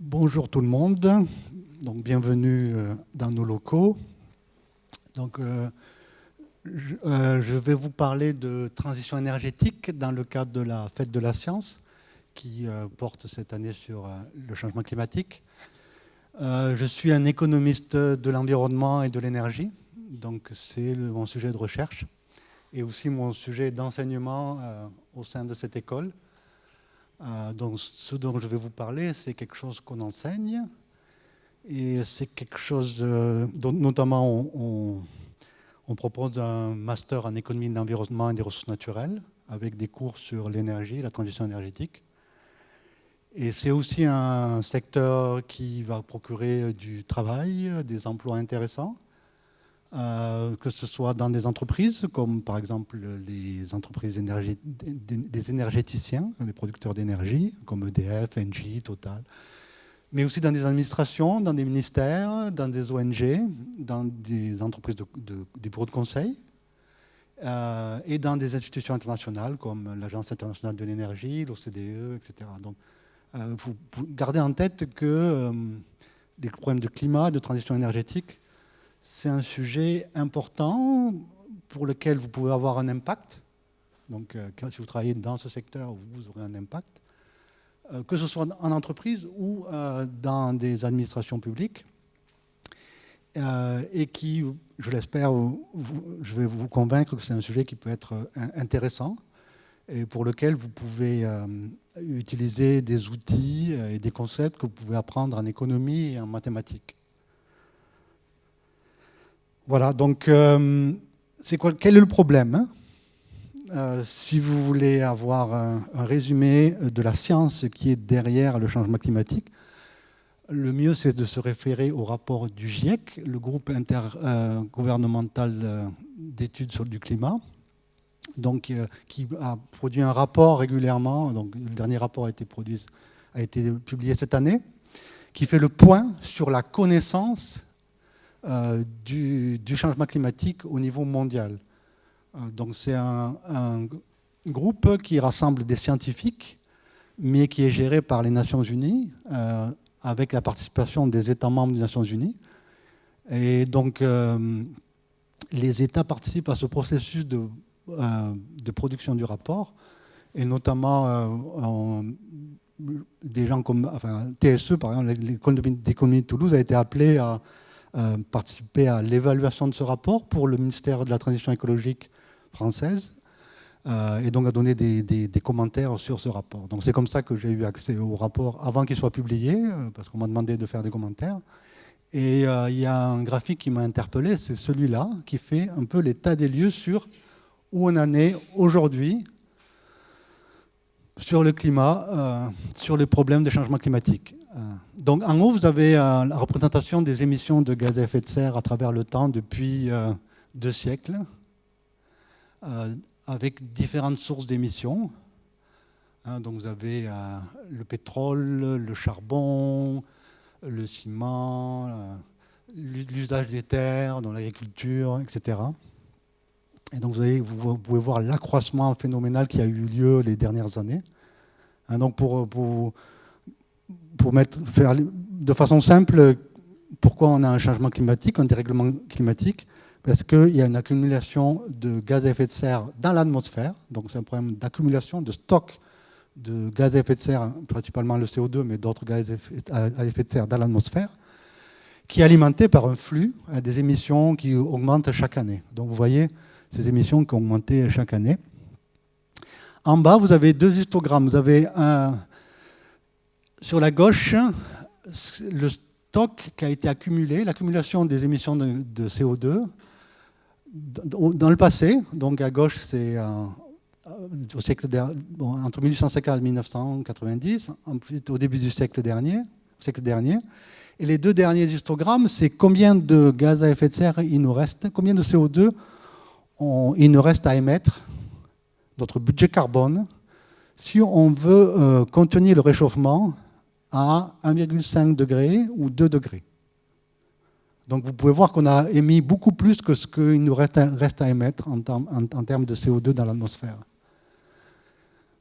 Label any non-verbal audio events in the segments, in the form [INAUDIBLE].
Bonjour tout le monde, donc bienvenue euh, dans nos locaux. Donc, euh, euh, je, vais vous parler de transition énergétique dans le cadre de la fête de la science qui porte cette année sur le changement climatique. je suis un économiste de l'environnement et de l'énergie, donc c'est mon sujet de recherche et aussi mon sujet d'enseignement au sein de cette école. Euh, donc, ce dont je vais vous parler, c'est quelque chose qu'on enseigne. Et c'est quelque chose euh, dont notamment on, propose un master en économie de l'environnement et des ressources naturelles avec des cours sur l'énergie, la transition énergétique. Et c'est aussi un secteur qui va procurer du travail, des emplois intéressants. Euh, que ce soit dans des entreprises, comme par exemple les entreprises des énergéticiens, les producteurs d'énergie, comme EDF, Engie, Total, mais aussi dans des administrations, dans des ministères, dans des ONG, dans des entreprises, de, des bureaux de conseil, euh, et dans des institutions internationales comme l'Agence internationale de l'énergie, l'OCDE, etc. Donc, euh, faut garder en tête que les problèmes de climat, de transition énergétique, c'est un sujet important pour lequel vous pouvez avoir un impact. Donc, euh, si vous travaillez dans ce secteur, vous aurez un impact, euh, que ce soit en entreprise ou euh, dans des administrations publiques, et qui, je l'espère, je vais vous convaincre que c'est un sujet qui peut être intéressant et pour lequel vous pouvez utiliser des outils et des concepts que vous pouvez apprendre en économie et en mathématiques. Voilà, donc euh, quel est le problème hein? Euh, Si vous voulez avoir un, résumé de la science qui est derrière le changement climatique, le mieux c'est de se référer au rapport du GIEC, le groupe intergouvernemental euh, d'études sur du climat, donc, qui a produit un rapport régulièrement, donc le dernier rapport a été publié cette année, qui fait le point sur la connaissance euh, du, changement climatique au niveau mondial. Euh, donc c'est un, groupe qui rassemble des scientifiques, mais qui est géré par les Nations Unies, euh, avec la participation des États membres des Nations Unies. Et donc les États participent à ce processus de, production du rapport, et notamment des gens comme enfin, TSE, par exemple, l'école d'économie de Toulouse a été appelée à euh, participé à l'évaluation de ce rapport pour le ministère de la Transition écologique française euh, et donc a donné des, commentaires sur ce rapport. Donc c'est comme ça que j'ai eu accès au rapport avant qu'il soit publié, euh, parce qu'on m'a demandé de faire des commentaires. Et il y a un graphique qui m'a interpellé, c'est celui-là, qui fait un peu l'état des lieux sur où on en est aujourd'hui sur le climat, sur les problèmes de changement climatique. Euh, donc en haut, vous avez euh, la représentation des émissions de gaz à effet de serre à travers le temps depuis euh, deux siècles, avec différentes sources d'émissions. Hein, donc vous avez le pétrole, le charbon, le ciment, l'usage des terres dans l'agriculture, etc. Et donc vous, pouvez voir l'accroissement phénoménal qui a eu lieu les dernières années. Hein, donc pour pour faire de façon simple, pourquoi on a un changement climatique, un dérèglement climatique? Parce qu'il y a une accumulation de gaz à effet de serre dans l'atmosphère, donc c'est un problème d'accumulation, de stock de gaz à effet de serre, principalement le CO2, mais d'autres gaz à effet de serre dans l'atmosphère, qui est alimenté par un flux euh, des émissions qui augmentent chaque année. Donc vous voyez ces émissions qui ont augmenté chaque année. En bas, vous avez deux histogrammes. Vous avez un, sur la gauche, le stock qui a été accumulé, l'accumulation des émissions de, CO2 dans le passé. Donc à gauche, c'est euh, entre 1850 et 1990, ensuite au début du siècle dernier, siècle dernier. Et les deux derniers histogrammes, c'est combien de gaz à effet de serre il nous reste, combien de CO2 il nous reste à émettre, notre budget carbone, si on veut euh, contenir le réchauffement à 1,5 degré ou 2 degrés. Donc vous pouvez voir qu'on a émis beaucoup plus que ce qu'il nous reste à émettre en, termes de CO2 dans l'atmosphère.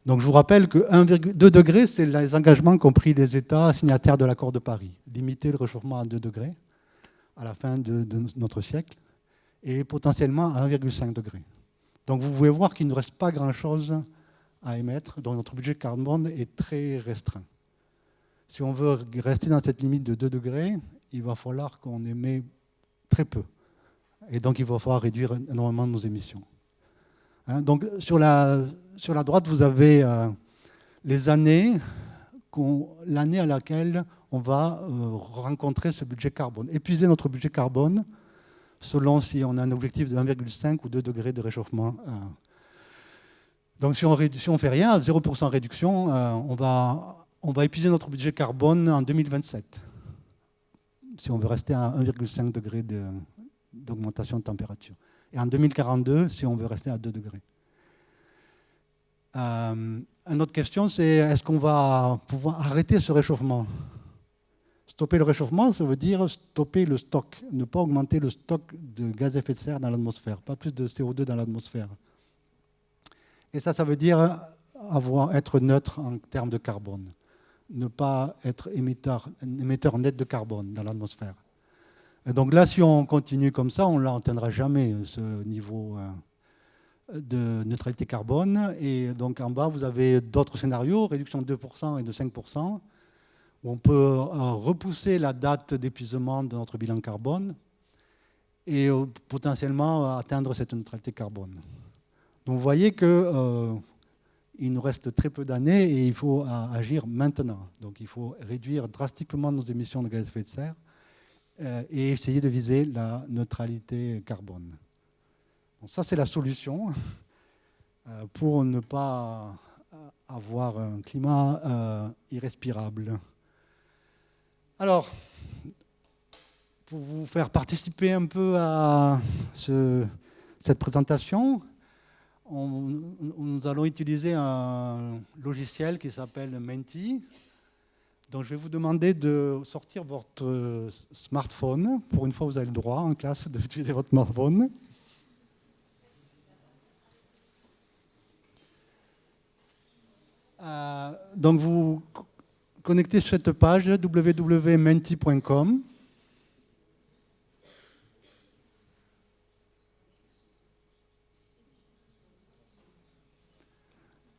Donc je vous rappelle que 1,2 degrés, c'est les engagements qu'ont pris les États signataires de l'accord de Paris. Limiter le réchauffement à 2 degrés à la fin de, notre siècle et potentiellement à 1,5 degré. Donc vous pouvez voir qu'il ne reste pas grand-chose à émettre, donc notre budget carbone est très restreint. Si on veut rester dans cette limite de 2 degrés, il va falloir qu'on émet très peu. Et donc il va falloir réduire énormément nos émissions. Hein, donc sur la, sur la droite, vous avez euh, les années, l'année à laquelle on va euh, rencontrer ce budget carbone, épuiser notre budget carbone selon si on a un objectif de 1,5 ou 2 degrés de réchauffement. Euh. Donc si on ne fait rien, 0% réduction, on, va, on va épuiser notre budget carbone en 2027, si on veut rester à 1,5 degré d'augmentation de température et en 2042 si on veut rester à 2 degrés. Euh, une autre question, c'est est-ce qu'on va pouvoir arrêter ce réchauffement? Stopper le réchauffement, ça veut dire stopper le stock, ne pas augmenter le stock de gaz à effet de serre dans l'atmosphère, pas plus de CO2 dans l'atmosphère. Et ça, ça veut dire être neutre en termes de carbone, ne pas être émetteur, net de carbone dans l'atmosphère donc là, si on continue comme ça, on n'atteindra jamais ce niveau euh, de neutralité carbone. Et donc en bas, vous avez d'autres scénarios, réduction de 2% et de 5%, où on peut euh, repousser la date d'épuisement de notre bilan carbone et euh, potentiellement atteindre cette neutralité carbone. Donc vous voyez qu'il nous reste très peu d'années et il faut agir maintenant. Donc il faut réduire drastiquement nos émissions de gaz à effet de serre euh, et essayer de viser la neutralité carbone. ça, c'est la solution [LAUGHS] euh, pour ne pas euh, avoir un climat irrespirable. Alors, pour vous faire participer un peu à cette présentation, nous allons utiliser un logiciel qui s'appelle Menti, donc je vais vous demander de sortir votre smartphone. Pour une fois, vous avez le droit en classe d'utiliser votre smartphone. Euh, donc vous connectez cette page www.menti.com.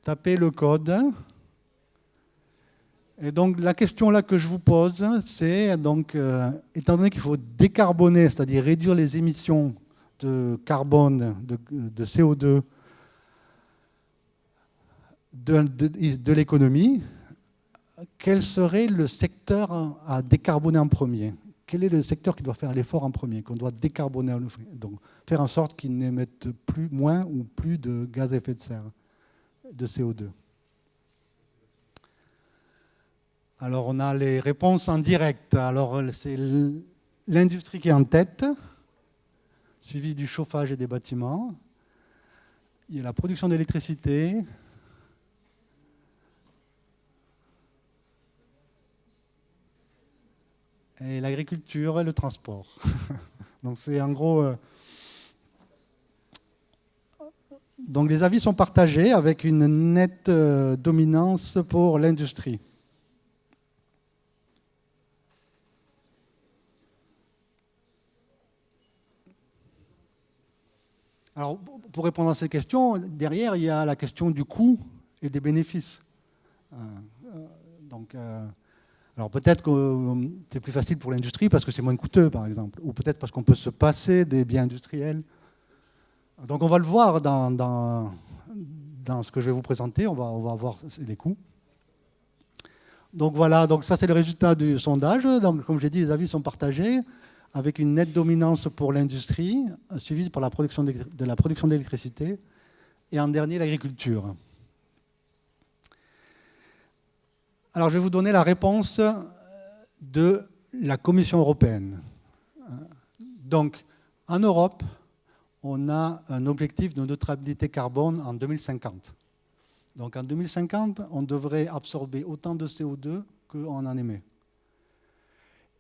Tapez le code. Et donc la question là que je vous pose, c'est donc, euh, étant donné qu'il faut décarboner, c'est-à-dire réduire les émissions de carbone, de, CO2 de, l'économie, quel serait le secteur à décarboner en premier? Quel est le secteur qui doit faire l'effort en premier, qu'on doit décarboner Donc faire en sorte qu'il n'émette plus, moins ou plus de gaz à effet de serre, de CO2 Alors on a les réponses en direct. Alors c'est l'industrie qui est en tête, suivi du chauffage et des bâtiments. Il y a la production d'électricité. Et l'agriculture et le transport. [LAUGHS] Donc c'est en gros... Euh, donc les avis sont partagés avec une nette euh, dominance pour l'industrie. Alors, pour répondre à ces questions, derrière, il y a la question du coût et des bénéfices. Euh, euh, donc, alors peut-être que c'est plus facile pour l'industrie parce que c'est moins coûteux, par exemple, ou peut-être parce qu'on peut se passer des biens industriels. Donc on va le voir dans, dans, ce que je vais vous présenter, on va, on va voir les coûts. Donc voilà, donc ça c'est le résultat du sondage. Comme j'ai dit, les avis sont partagés avec une nette dominance pour l'industrie, suivie par la production de la production d'électricité, et en dernier l'agriculture. Alors je vais vous donner la réponse de la Commission européenne. Donc en Europe, on a un objectif de neutralité carbone en 2050. Donc en 2050, on devrait absorber autant de CO2 qu'on en émet.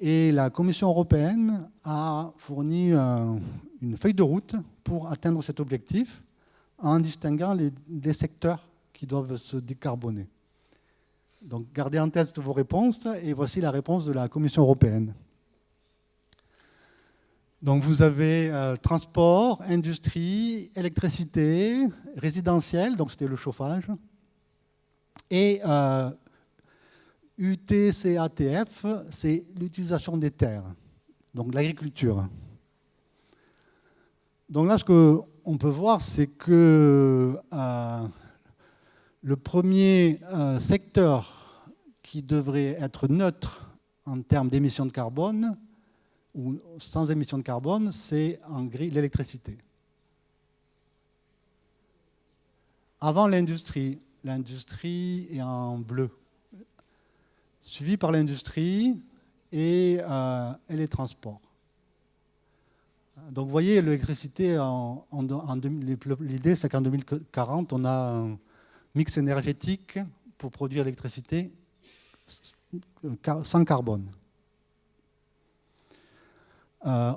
Et la Commission européenne a fourni euh, une feuille de route pour atteindre cet objectif en distinguant les, secteurs qui doivent se décarboner. Donc gardez en tête vos réponses et voici la réponse de la Commission européenne. Donc vous avez euh, transport, industrie, électricité, résidentiel, donc c'était le chauffage, et euh, UTCATF, c'est l'utilisation des terres, donc l'agriculture. Donc là, ce qu'on peut voir, c'est que euh, le premier euh, secteur qui devrait être neutre en termes d'émissions de carbone, ou sans émissions de carbone, c'est en gris l'électricité. Avant l'industrie, l'industrie est en bleu, suivi par l'industrie et, euh, les transports. Donc vous voyez, l'électricité, l'idée c'est qu'en 2040, on a un mix énergétique pour produire l'électricité sans carbone. Euh,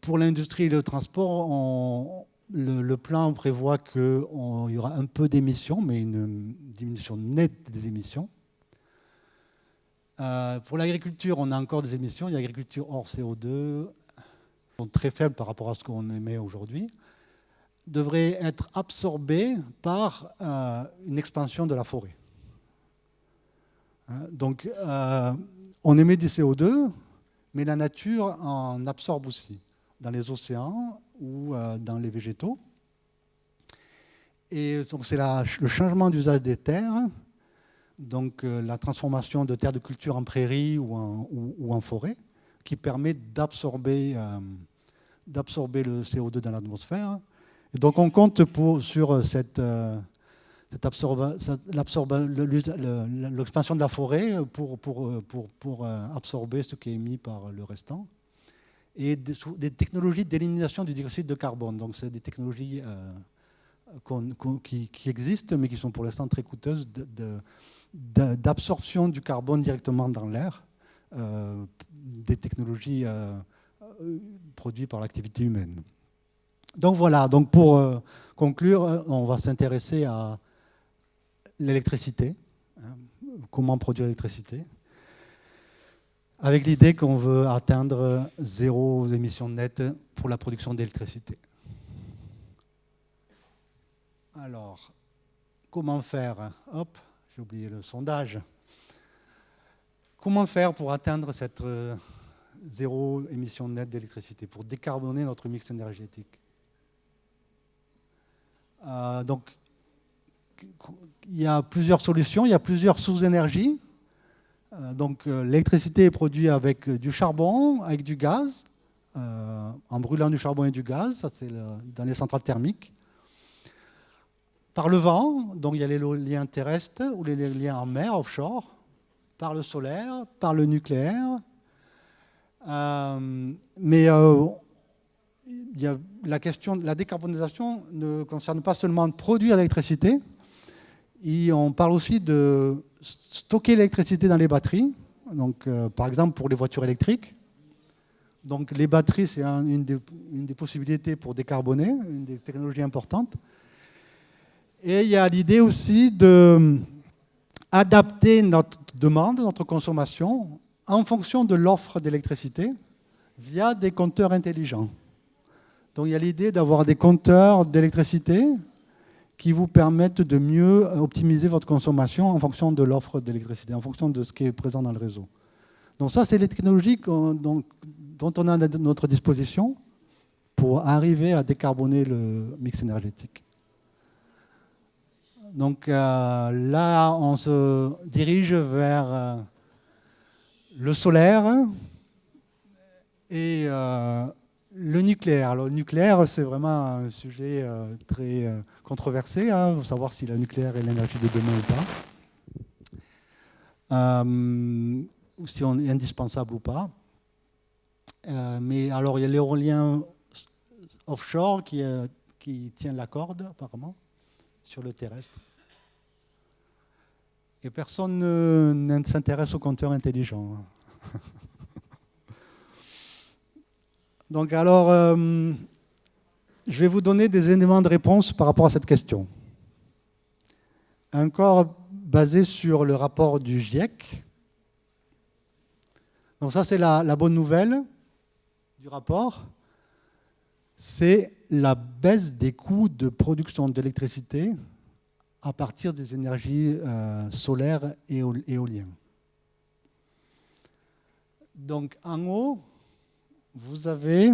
pour l'industrie et le transport, le, plan prévoit qu'il y aura un peu d'émissions, mais une diminution nette des émissions. Euh, pour l'agriculture, on a encore des émissions. Il y a l'agriculture hors CO2, sont très faibles par rapport à ce qu'on émet aujourd'hui, devraient être absorbées par euh, une expansion de la forêt. Hein, donc, on émet du CO2, mais la nature en absorbe aussi, dans les océans ou dans les végétaux. Et c'est le changement d'usage des terres donc euh, la transformation de terres de culture en prairies ou en, forêt, qui permet d'absorber euh, le CO2 dans l'atmosphère. Donc on compte sur cette, euh, l'expansion de la forêt pour, pour, pour, pour, absorber ce qui est émis par le restant. Et des, technologies d'élimination du dioxyde de carbone. Donc c'est des technologies qui, qui, existent, mais qui sont pour l'instant très coûteuses d'absorption du carbone directement dans l'air, euh, des technologies euh, euh, produites par l'activité humaine. Donc voilà, donc pour conclure, on va s'intéresser à l'électricité, hein, comment produire l'électricité, avec l'idée qu'on veut atteindre zéro émission nette pour la production d'électricité. Alors, comment faire Hop, j'ai oublié le sondage. Comment faire pour atteindre cette euh, zéro émission nette d'électricité, pour décarboner notre mix énergétique? Euh, il y a plusieurs solutions, il y a plusieurs sources d'énergie. Euh, donc, l'électricité est produite avec du charbon, avec du gaz, en brûlant du charbon et du gaz, ça c'est dans les centrales thermiques. Par le vent, donc il y a les liens terrestres ou les liens en mer, offshore, par le solaire, par le nucléaire. Euh, mais euh, la question de la décarbonisation ne concerne pas seulement produire l'électricité, on parle aussi de stocker l'électricité dans les batteries, euh, par exemple pour les voitures électriques. Les batteries, c'est une, une, des possibilités pour décarboner, une des technologies importantes. Et il y a l'idée aussi d'adapter notre demande, notre consommation, en fonction de l'offre d'électricité via des compteurs intelligents. Donc il y a l'idée d'avoir des compteurs d'électricité qui vous permettent de mieux optimiser votre consommation en fonction de l'offre d'électricité, en fonction de ce qui est présent dans le réseau. Donc ça, c'est les technologies dont, on a notre disposition pour arriver à décarboner le mix énergétique. Donc euh, là, on se dirige vers euh, le solaire et euh, le nucléaire. le nucléaire, c'est vraiment un sujet très controversé. Hein. savoir si le nucléaire est l'énergie de demain ou pas. ou si on est indispensable ou pas. mais alors, il y a l'éolien offshore qui, qui tient la corde, apparemment sur le terrestre. Et personne ne, s'intéresse aux compteurs intelligents. [LAUGHS] Donc alors, euh, je vais vous donner des éléments de réponse par rapport à cette question. encore basé sur le rapport du GIEC. Donc ça, c'est la, bonne nouvelle du rapport. C'est la baisse des coûts de production d'électricité à partir des énergies euh, solaires et éoliennes. Donc en haut, vous avez,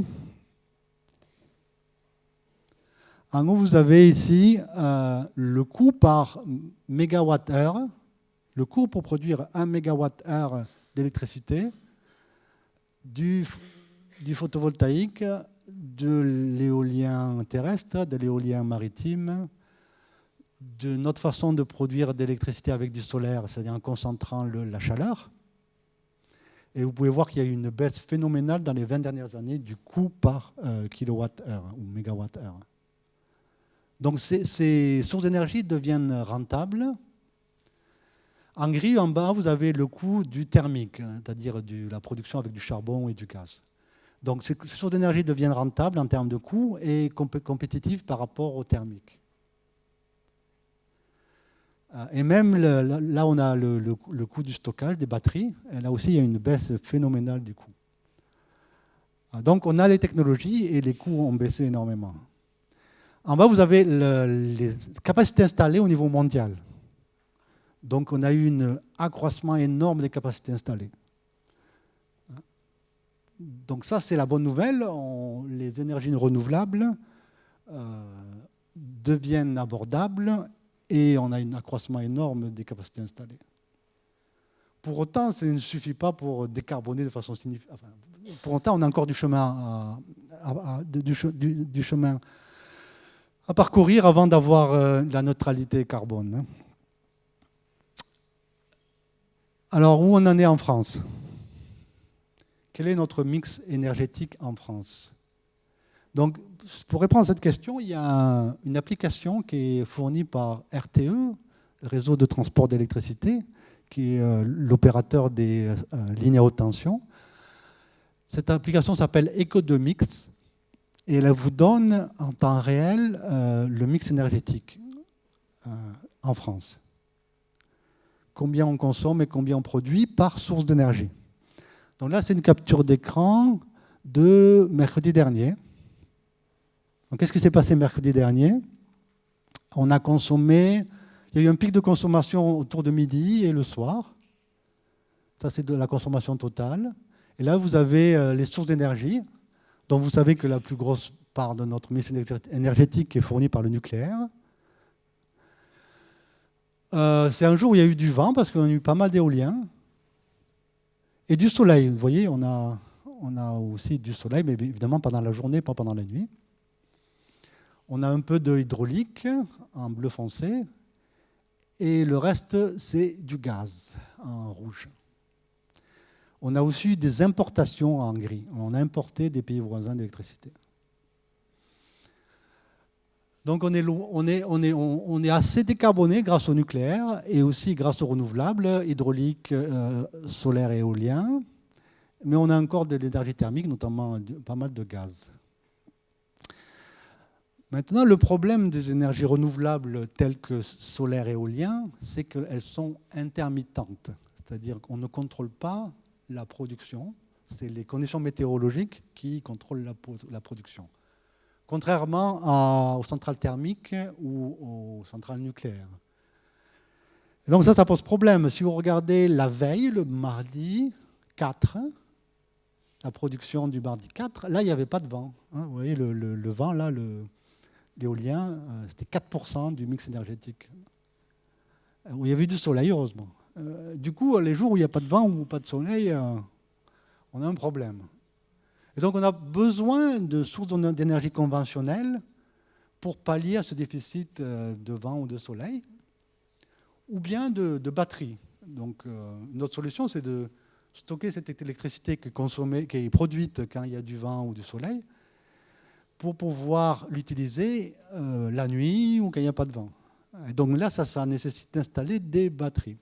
en haut, vous avez ici euh, le coût par mégawatt-heure, le coût pour produire un mégawatt-heure d'électricité du, photovoltaïque, de l'éolien terrestre, de l'éolien maritime, de notre façon de produire d'électricité avec du solaire, c'est-à-dire en concentrant la chaleur, et vous pouvez voir qu'il y a eu une baisse phénoménale dans les 20 dernières années du coût par euh, kilowatt-heure ou mégawatt-heure. Donc ces, sources d'énergie deviennent rentables. En gris, en bas, vous avez le coût du thermique, hein, c'est-à-dire la production avec du charbon et du gaz. Donc ces sources d'énergie deviennent rentables en termes de coût et compétitives par rapport au thermique. Euh, et même là, on a le, coût du stockage des batteries. Là aussi, il y a une baisse phénoménale du coût. Euh, donc, on a les technologies et les coûts ont baissé énormément. En bas, vous avez les capacités installées au niveau mondial. Donc, on a eu un accroissement énorme des capacités installées. Donc, ça, c'est la bonne nouvelle. les énergies renouvelables euh, deviennent abordables et on a un accroissement énorme des capacités installées. Pour autant, ça ne suffit pas pour décarboner de façon significative. pour autant, on a encore du chemin à, du, chemin à parcourir avant d'avoir euh, la neutralité carbone. Hein. Alors, où on en est en France? Quel est notre mix énergétique en France? Donc, pour répondre à cette question, il y a une application qui est fournie par RTE, le réseau de transport d'électricité, qui est euh, l'opérateur des euh, lignes à haute tension. Cette application s'appelle EcoDemix et elle vous donne en temps réel euh, le mix énergétique en France. Combien on consomme et combien on produit par source d'énergie. Donc là, c'est une capture d'écran de mercredi dernier. Qu'est-ce qui s'est passé mercredi dernier? On a consommé, il y a eu un pic de consommation autour de midi et le soir. Ça, c'est de la consommation totale. Et là, vous avez euh, les sources d'énergie, dont vous savez que la plus grosse part de notre mix énergétique est fournie par le nucléaire. Euh, c'est un jour où il y a eu du vent, parce qu'on a eu pas mal d'éoliens, et du soleil. Vous voyez, on a, on a aussi du soleil, mais évidemment pendant la journée, pas pendant la nuit. On a un peu de hydraulique en bleu foncé et le reste, c'est du gaz en rouge. On a aussi des importations en gris. On a importé des pays voisins d'électricité. Donc on est, assez décarboné grâce au nucléaire et aussi grâce aux renouvelables, hydraulique, euh, solaire et éolien. Mais on a encore de l'énergie thermique, notamment pas mal de gaz. Maintenant, le problème des énergies renouvelables telles que solaire et éolien, c'est qu'elles sont intermittentes. C'est-à-dire qu'on ne contrôle pas la production. C'est les conditions météorologiques qui contrôlent la, production. Contrairement aux centrales thermiques ou aux centrales nucléaires. donc ça, ça pose problème. Si vous regardez la veille, le mardi 4, la production du mardi 4, là, il n'y avait pas de vent. Hein. vous voyez, le, vent, là, l'éolien, euh, c'était 4% du mix énergétique. Euh, il y avait du soleil, heureusement. Euh, du coup, les jours où il n'y a pas de vent ou pas de soleil, on a un problème. Et donc, on a besoin de sources d'énergie conventionnelles pour pallier à ce déficit de vent ou de soleil, ou bien de, batteries. Donc, notre solution, c'est de stocker cette électricité qui qui est produite quand il y a du vent ou du soleil, pour pouvoir l'utiliser euh, la nuit ou quand il n'y a pas de vent. Et donc là, ça nécessite d'installer des batteries.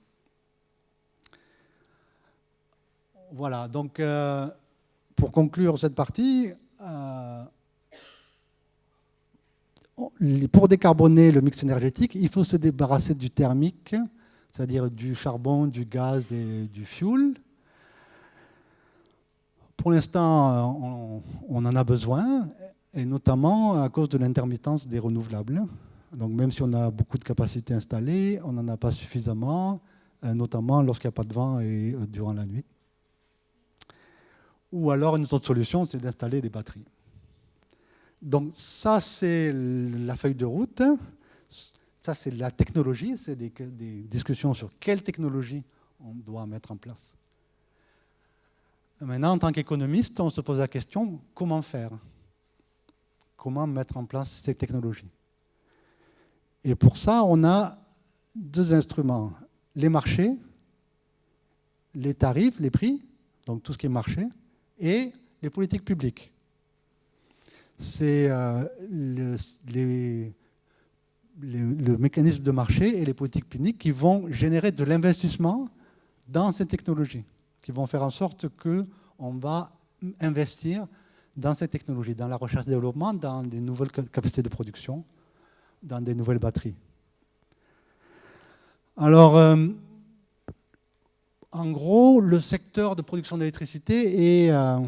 Voilà, donc euh, pour conclure cette partie, euh, pour décarboner le mix énergétique, il faut se débarrasser du thermique, c'est-à-dire du charbon, du gaz et du fuel. Pour l'instant, on, on, en a besoin, et notamment à cause de l'intermittence des renouvelables. Donc même si on a beaucoup de capacités installées, on n'en a pas suffisamment, euh, notamment lorsqu'il n'y a pas de vent et euh, durant la nuit. Ou alors une autre solution, c'est d'installer des batteries. Donc ça, c'est la feuille de route. Ça, c'est la technologie. C'est des, discussions sur quelle technologie on doit mettre en place. Maintenant, en tant qu'économiste, on se pose la question, comment faire? Comment mettre en place ces technologies? Et pour ça, on a deux instruments. Les marchés, les tarifs, les prix, donc tout ce qui est marché, et les politiques publiques. C'est euh, le, mécanisme de marché et les politiques publiques qui vont générer de l'investissement dans ces technologies, qui vont faire en sorte qu'on va investir dans ces technologies, dans la recherche et développement, dans des nouvelles capacités de production, dans des nouvelles batteries. Alors, euh, en gros, le secteur de production d'électricité est euh,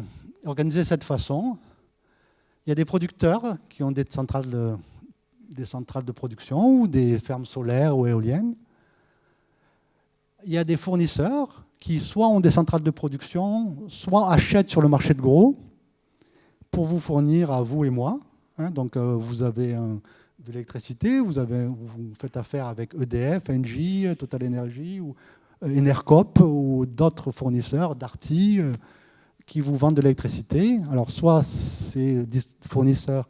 organisé de cette façon. Il y a des producteurs qui ont des centrales de, production ou des fermes solaires ou éoliennes. Il y a des fournisseurs qui soit ont des centrales de production, soit achètent sur le marché de gros pour vous fournir à vous et moi. Hein. donc euh, vous avez de l'électricité, vous, vous faites affaire avec EDF, Engie, Total Energy ou Enercop ou d'autres fournisseurs, Darty, euh, qui vous vendent de l'électricité. Alors, soit ces fournisseurs,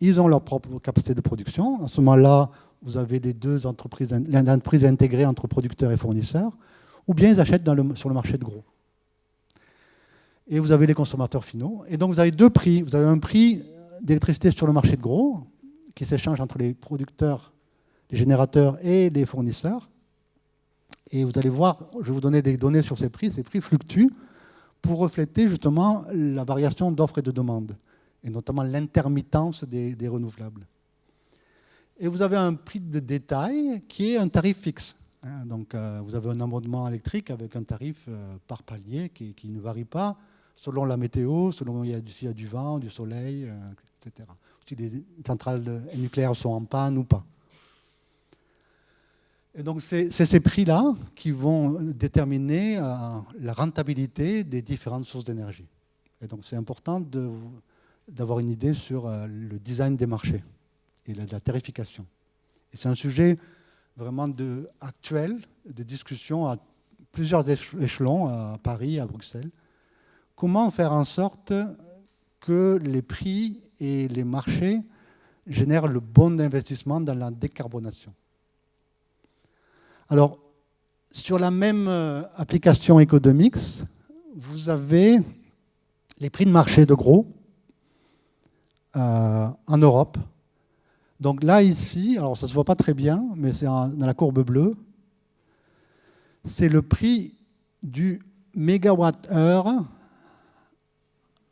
ils ont leur propre capacité de production. À ce moment-là, vous avez les deux entreprises, l'entreprise intégrée entre producteurs et fournisseurs, ou bien ils achètent sur le marché de gros. Et vous avez les consommateurs finaux. Et donc, vous avez deux prix. Vous avez un prix d'électricité sur le marché de gros, qui s'échange entre les producteurs, les générateurs et les fournisseurs. Et vous allez voir, je vais vous donner des données sur ces prix. Ces prix fluctuent pour refléter justement la variation d'offres et de demandes, et notamment l'intermittence des, renouvelables. Et vous avez un prix de détail qui est un tarif fixe. Hein. donc euh, vous avez un abonnement électrique avec un tarif euh, par palier qui, ne varie pas selon la météo, selon s'il y, a du vent, du soleil, etc. Si les centrales nucléaires sont en panne ou pas? Et donc c'est ces prix-là qui vont déterminer euh, la rentabilité des différentes sources d'énergie. Et donc c'est important d'avoir une idée sur euh, le design des marchés et la, la tarification. Et c'est un sujet vraiment de, actuel, de discussion à plusieurs échelons, à Paris, à Bruxelles. Comment faire en sorte que les prix et les marchés génèrent le bon investissement dans la décarbonation? Alors, sur la même euh, application Economics, vous avez les prix de marché de gros euh, en Europe. Donc là, ici, alors ça ne se voit pas très bien, mais c'est dans la courbe bleue, c'est le prix du mégawatt-heure.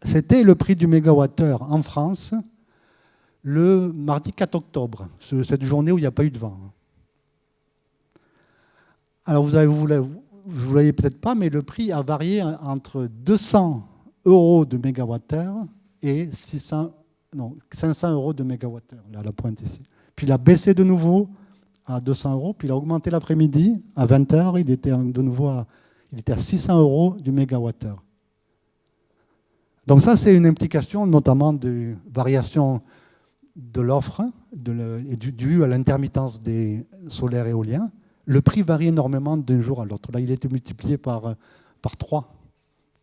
C'était le prix du mégawatt-heure en France le mardi 4 octobre, cette journée où il n'y a pas eu de vent. Alors vous ne vous peut-être pas, mais le prix a varié entre 200 euros de mégawattheure et 600, non, 500 euros de mégawattheure, là, la pointe ici. Puis il a baissé de nouveau à 200 euros, puis il a augmenté l'après-midi, à 20h, il était de nouveau à, il était à 600 euros du mégawattheure. Donc ça, c'est une implication notamment de variation de l'offre due à l'intermittence des solaires éoliens, le prix varie énormément d'un jour à l'autre. Là, il a été multiplié par, par 3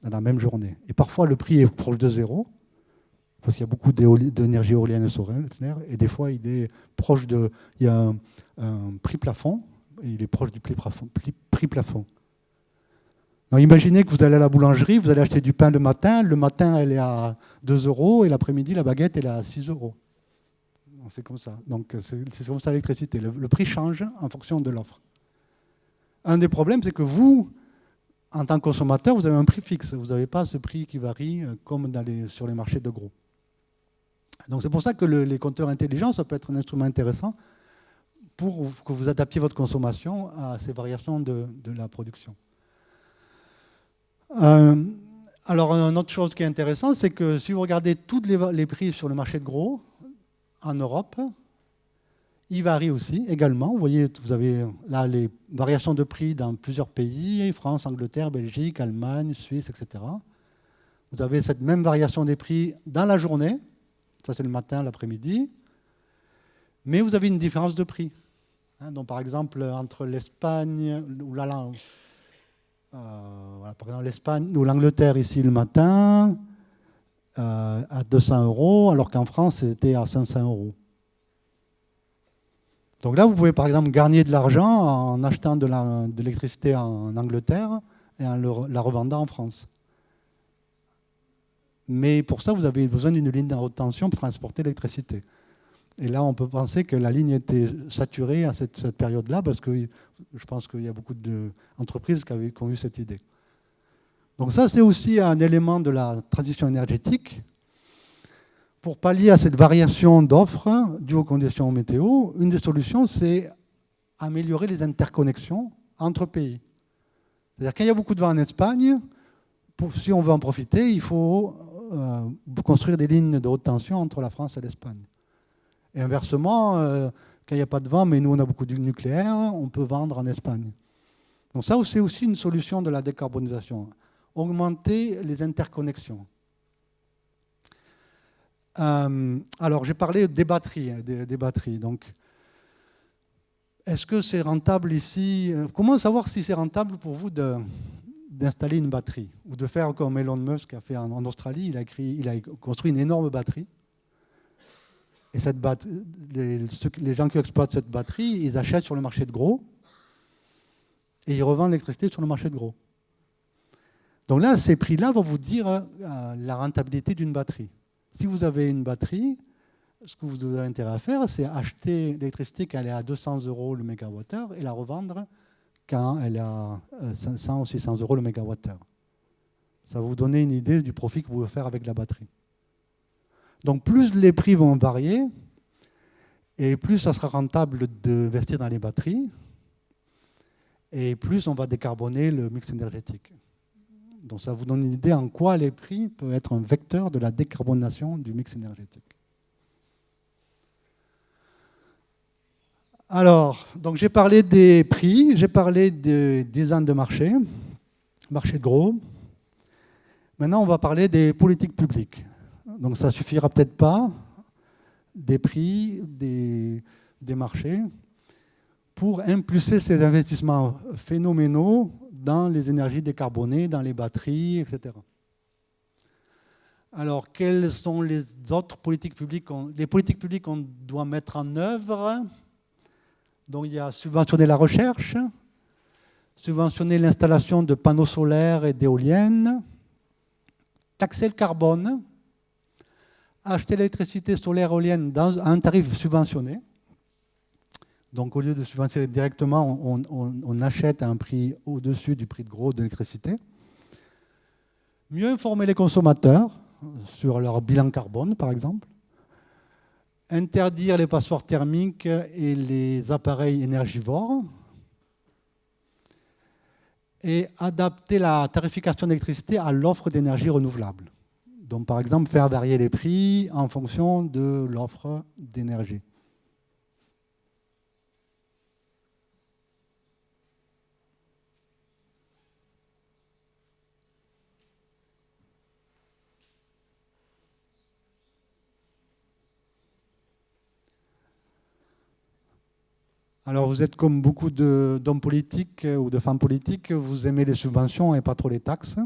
dans la même journée. Et parfois, le prix est proche de zéro, parce qu'il y a beaucoup d'énergie éolienne solaire, et des fois, il est proche de... Il y a un, prix plafond, il est proche du prix plafond. Plafond. imaginez que vous allez à la boulangerie, vous allez acheter du pain le matin, le matin, elle est à 2 euros, et l'après-midi, la baguette, elle est à 6 euros. C'est comme ça. Donc, c'est comme ça l'électricité. le prix change en fonction de l'offre. Un des problèmes, c'est que vous, en tant que consommateur, vous avez un prix fixe. Vous n'avez pas ce prix qui varie euh, comme sur les marchés de gros. Donc c'est pour ça que les compteurs intelligents, ça peut être un instrument intéressant pour que vous adaptiez votre consommation à ces variations de, la production. Euh, alors, une autre chose qui est intéressante, c'est que si vous regardez tous les, prix sur le marché de gros en Europe, ils varient aussi également. Vous voyez, vous avez là les variations de prix dans plusieurs pays, France, Angleterre, Belgique, Allemagne, Suisse, etc. Vous avez cette même variation des prix dans la journée, ça c'est le matin, l'après-midi, mais vous avez une différence de prix. Hein, donc, par exemple, entre l'Espagne ou euh, l'Espagne ou l'Angleterre ici le matin euh, à 200 euros, alors qu'en France c'était à 500 euros. Donc là, vous pouvez par exemple gagner de l'argent en achetant de l'électricité en Angleterre et en la revendant en France. Mais pour ça, vous avez besoin d'une ligne de haute tension pour transporter l'électricité. Et là, on peut penser que la ligne était saturée à cette, période-là, parce que je pense qu'il y a beaucoup d'entreprises qui, qui ont eu cette idée. Donc ça, c'est aussi un élément de la transition énergétique. Pour pallier à cette variation d'offres due aux conditions météo, une des solutions, c'est améliorer les interconnexions entre pays. C'est-à-dire qu'il y a beaucoup de vent en Espagne, si on veut en profiter, il faut euh, construire des lignes de haute tension entre la France et l'Espagne. Et inversement, euh, quand il n'y a pas de vent, mais nous on a beaucoup de nucléaire, on peut vendre en Espagne. Donc ça, c'est aussi une solution de la décarbonisation. Augmenter les interconnexions. Euh, alors, j'ai parlé des batteries. Hein, des, batteries. Donc, est-ce que c'est rentable ici euh, Comment savoir si c'est rentable pour vous d'installer une batterie ou de faire comme Elon Musk a fait en, Australie? Il a, construit une énorme batterie et les, gens qui exploitent cette batterie, ils achètent sur le marché de gros et ils revendent l'électricité sur le marché de gros. Donc là, ces prix-là vont vous dire euh, la rentabilité d'une batterie. Si vous avez une batterie, ce que vous avez intérêt à faire, c'est acheter l'électricité quand elle est à 200 euros le mégawattheure et la revendre quand elle est à 500 ou 600 euros le mégawattheure. Ça va vous donner une idée du profit que vous pouvez faire avec la batterie. Donc plus les prix vont varier, et plus ça sera rentable d'investir dans les batteries, et plus on va décarboner le mix énergétique. Donc ça vous donne une idée en quoi les prix peuvent être un vecteur de la décarbonation du mix énergétique. Alors, donc j'ai parlé des prix, j'ai parlé des design de marché, marché de gros. Maintenant, on va parler des politiques publiques. Donc ça ne suffira peut-être pas des prix, des, marchés, pour impulser ces investissements phénoménaux dans les énergies décarbonées, dans les batteries, etc. Alors, quelles sont les autres politiques publiques Les politiques publiques qu'on doit mettre en œuvre? Donc, il y a subventionner la recherche, subventionner l'installation de panneaux solaires et d'éoliennes, taxer le carbone, acheter l'électricité solaire éolienne dans un tarif subventionné. Donc au lieu de subventionner directement, on, achète à un prix au-dessus du prix de gros de l'électricité. Mieux informer les consommateurs sur leur bilan carbone, par exemple. Interdire les passeports thermiques et les appareils énergivores. Et adapter la tarification d'électricité à l'offre d'énergie renouvelable. Donc, par exemple, faire varier les prix en fonction de l'offre d'énergie. Alors vous êtes comme beaucoup d'hommes politiques ou de femmes politiques, vous aimez les subventions et pas trop les taxes.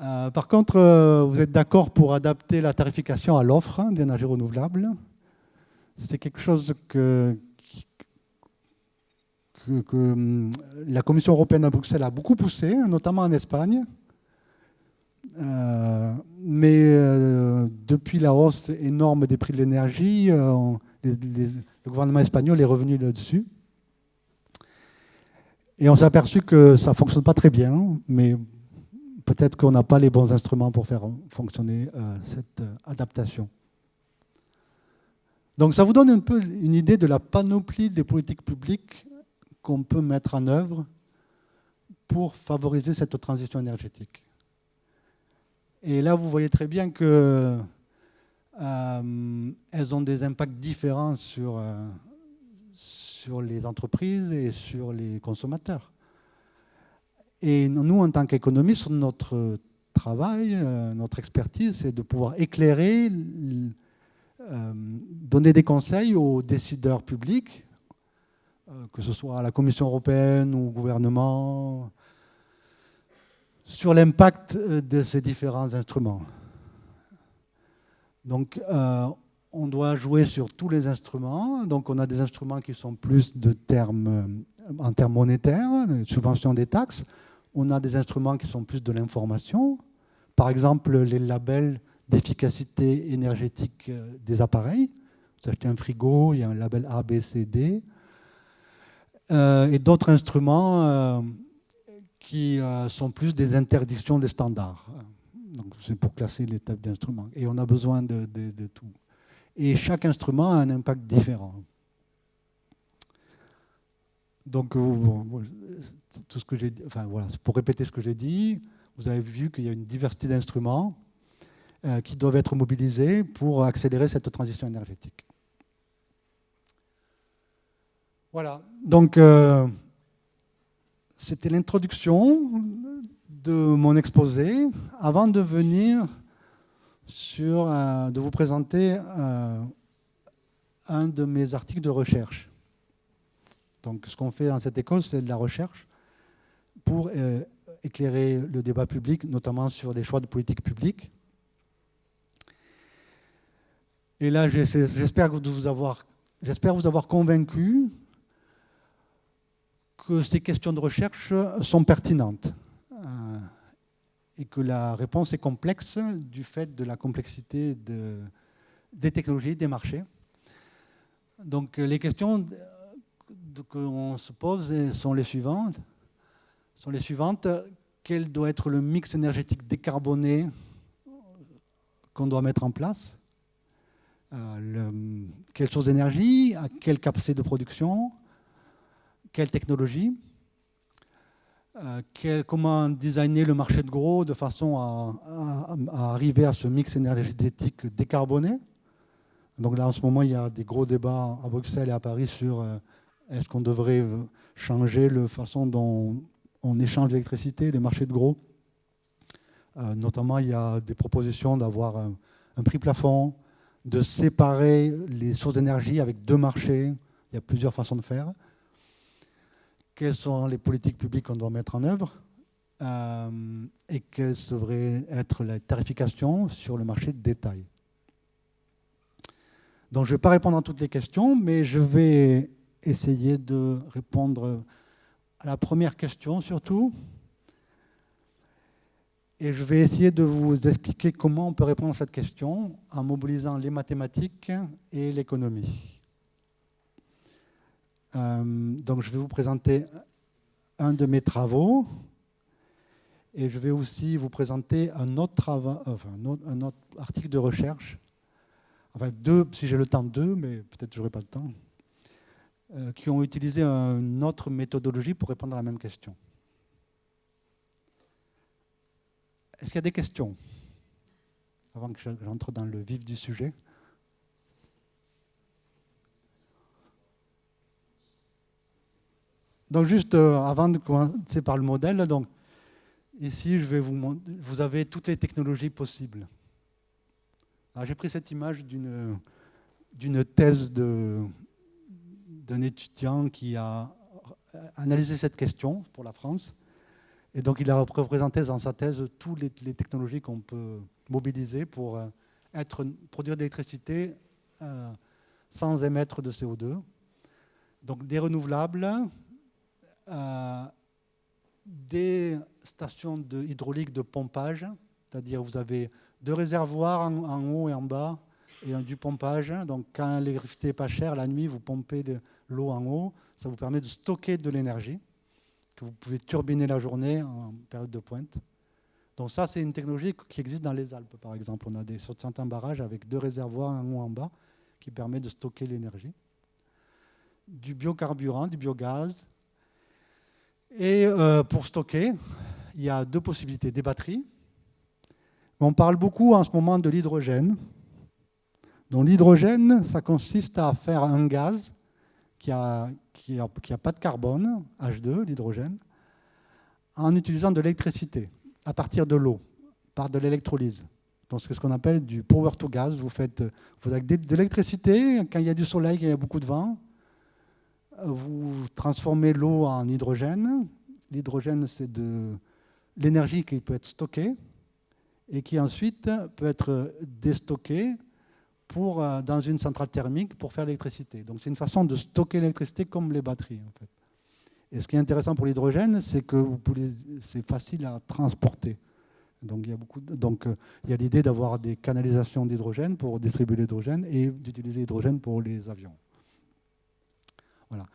Euh, par contre, euh, vous êtes d'accord pour adapter la tarification à l'offre d'énergie renouvelable. C'est quelque chose que, hum, la Commission européenne à Bruxelles a beaucoup poussé, notamment en Espagne. Euh, mais depuis la hausse énorme des prix de l'énergie, le gouvernement espagnol est revenu là-dessus. Et on s'est aperçu que ça ne fonctionne pas très bien, mais peut-être qu'on n'a pas les bons instruments pour faire fonctionner cette adaptation. Donc ça vous donne un peu une idée de la panoplie des politiques publiques qu'on peut mettre en œuvre pour favoriser cette transition énergétique. Et là, vous voyez très bien qu'elles euh, ont des impacts différents sur, euh, sur les entreprises et sur les consommateurs. Et nous, en tant qu'économistes, notre travail, euh, notre expertise, c'est de pouvoir éclairer, donner des conseils aux décideurs publics, que ce soit à la Commission européenne ou au gouvernement, sur l'impact euh, de ces différents instruments. Donc, euh, on doit jouer sur tous les instruments. Donc, on a des instruments qui sont plus de termes, euh, en termes monétaires, subvention des taxes. On a des instruments qui sont plus de l'information. Par exemple, les labels d'efficacité énergétique des appareils. Vous achetez un frigo, il y a un label A, B, C, D. et d'autres instruments qui euh, sont plus des interdictions des standards. C'est pour classer les types d'instruments. Et on a besoin de, tout. Et chaque instrument a un impact différent. Donc, euh, tout ce que j'ai, enfin voilà, pour répéter ce que j'ai dit, vous avez vu qu'il y a une diversité d'instruments euh, qui doivent être mobilisés pour accélérer cette transition énergétique. Voilà. Donc, c'était l'introduction de mon exposé avant de venir euh, de vous présenter euh, un de mes articles de recherche. Donc ce qu'on fait dans cette école, c'est de la recherche pour euh, éclairer le débat public, notamment sur des choix de politique publique. Et là, j'espère vous avoir convaincu que ces questions de recherche sont pertinentes euh, et que la réponse est complexe du fait de la complexité des technologies, des marchés. Donc les questions qu'on se pose sont les suivantes. Sont les suivantes. Quel doit être le mix énergétique décarboné qu'on doit mettre en place euh, Quelle source d'énergie À quelle capacité de production quelle technologie, euh, comment designer le marché de gros de façon à, arriver à ce mix énergétique décarboné. Donc là, en ce moment, il y a des gros débats à Bruxelles et à Paris sur euh, est-ce qu'on devrait euh, changer la façon dont on échange l'électricité, les marchés de gros. notamment, il y a des propositions d'avoir un prix plafond, de séparer les sources d'énergie avec deux marchés. Il y a plusieurs façons de faire quelles sont les politiques publiques qu'on doit mettre en œuvre euh, et quelle devrait être la tarification sur le marché de détail. Donc je ne vais pas répondre à toutes les questions, mais je vais essayer de répondre à la première question surtout. Et je vais essayer de vous expliquer comment on peut répondre à cette question en mobilisant les mathématiques et l'économie. Euh, donc je vais vous présenter un de mes travaux et je vais aussi vous présenter un autre, un autre, article de recherche, enfin deux, si j'ai le temps, deux, mais peut-être je n'aurai pas le temps, euh, qui ont utilisé une autre méthodologie pour répondre à la même question. Est-ce qu'il y a des questions Avant que j'entre dans le vif du sujet? Donc juste euh, avant de commencer par le modèle, ici vous avez toutes les technologies possibles. J'ai pris cette image d'une thèse d'un étudiant qui a analysé cette question pour la France. Et donc il a représenté dans sa thèse toutes les, technologies qu'on peut mobiliser pour euh, produire de l'électricité euh, sans émettre de CO2. Donc des renouvelables, des stations de hydraulique de pompage, c'est-à-dire vous avez deux réservoirs en, haut et en bas, et du pompage. Donc quand l'électricité n'est pas chère, la nuit, vous pompez de l'eau en haut. Ça vous permet de stocker de l'énergie, que vous pouvez turbiner la journée en période de pointe. Donc ça, c'est une technologie qui existe dans les Alpes, par exemple. On a des, certains barrages avec deux réservoirs, un haut en bas, qui permet de stocker l'énergie. Du biocarburant, du biogaz. Et euh, pour stocker, il y a deux possibilités. Des batteries. On parle beaucoup en ce moment de l'hydrogène. Donc l'hydrogène, ça consiste à faire un gaz qui n'a a, qui a pas de carbone, H2, l'hydrogène, en utilisant de l'électricité à partir de l'eau, par de l'électrolyse. Donc c'est ce qu'on appelle du power to gas. Vous faites vous avez de l'électricité, quand il y a du soleil, quand il y a beaucoup de vent, vous transformez l'eau en hydrogène. L'hydrogène, c'est de l'énergie qui peut être stockée et qui ensuite peut être déstockée pour, euh, dans une centrale thermique pour faire l'électricité. Donc c'est une façon de stocker l'électricité comme les batteries. Et ce qui est intéressant pour l'hydrogène, c'est que c'est facile à transporter. Donc, euh, il y a l'idée d'avoir des canalisations d'hydrogène pour distribuer l'hydrogène et d'utiliser l'hydrogène pour les avions. Voilà.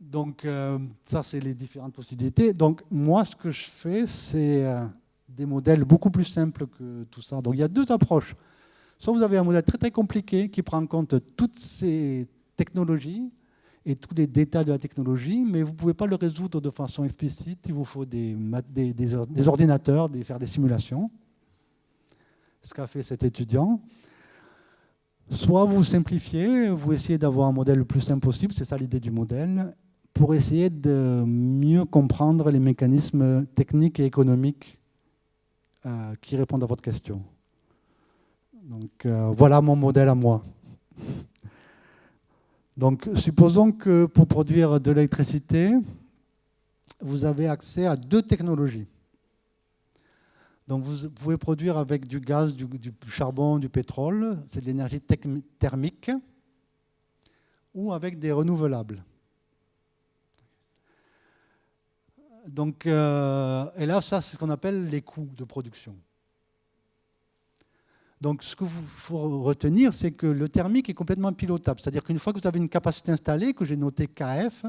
Donc euh, ça, c'est les différentes possibilités. Donc moi, ce que je fais, c'est des modèles beaucoup plus simples que tout ça. Donc il y a deux approches. Soit vous avez un modèle très très compliqué qui prend en compte toutes ces technologies et tous les détails de la technologie, mais vous ne pouvez pas le résoudre de façon explicite. Il vous faut des, ordinateurs, des, faire des simulations. Ce qu'a fait cet étudiant. Soit vous simplifiez, vous essayez d'avoir un modèle le plus simple possible, c'est ça l'idée du modèle, pour essayer de mieux comprendre les mécanismes techniques et économiques euh, qui répondent à votre question. Donc euh, voilà mon modèle à moi. Donc supposons que pour produire de l'électricité, vous avez accès à deux technologies. Donc vous pouvez produire avec du gaz, du, charbon, du pétrole, c'est de l'énergie thermique, ou avec des renouvelables. Donc, euh, et là, ça, c'est ce qu'on appelle les coûts de production. Donc ce qu'il faut retenir, c'est que le thermique est complètement pilotable. C'est-à-dire qu'une fois que vous avez une capacité installée, que j'ai noté KF,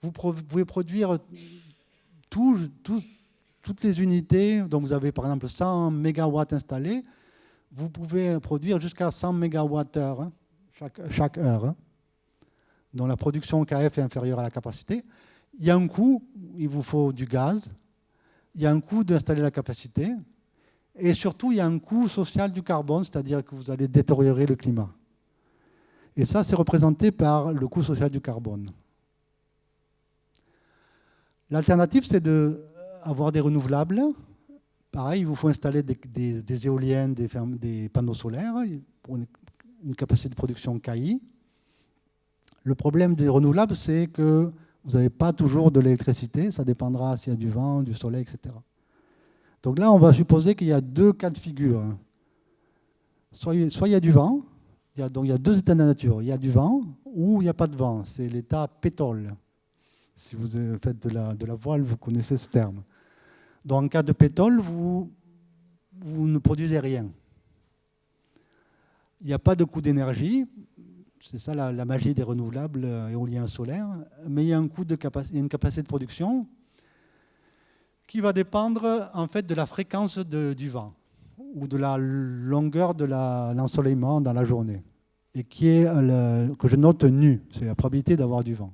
vous pouvez produire toutes les unités, dont vous avez par exemple 100 MW installés, vous pouvez produire jusqu'à 100 MWh hein, chaque, heure. Hein, dont la production KF est inférieure à la capacité. Il y a un coût, il vous faut du gaz, il y a un coût d'installer la capacité, et surtout, il y a un coût social du carbone, c'est-à-dire que vous allez détériorer le climat. Et ça, c'est représenté par le coût social du carbone. L'alternative, c'est d'avoir des renouvelables. Pareil, il vous faut installer des, éoliennes, des, panneaux solaires pour une, capacité de production KI. Le problème des renouvelables, c'est que vous n'avez pas toujours de l'électricité. Ça dépendra s'il y a du vent, du soleil, etc. Donc là, on va supposer qu'il y a deux cas de figure. Soit, il y a du vent, donc il y a deux états de la nature. Il y a du vent ou il n'y a pas de vent. C'est l'état pétole. Si vous faites de la, de la, voile, vous connaissez ce terme. Donc en cas de pétole, vous, ne produisez rien. Il n'y a pas de coût d'énergie. C'est ça la, magie des renouvelables éoliens solaires. Mais il y a un coût de capacité, une capacité de production qui va dépendre en fait de la fréquence du vent ou de la longueur de l'ensoleillement dans la journée et qui est le, que je note nu, c'est la probabilité d'avoir du vent.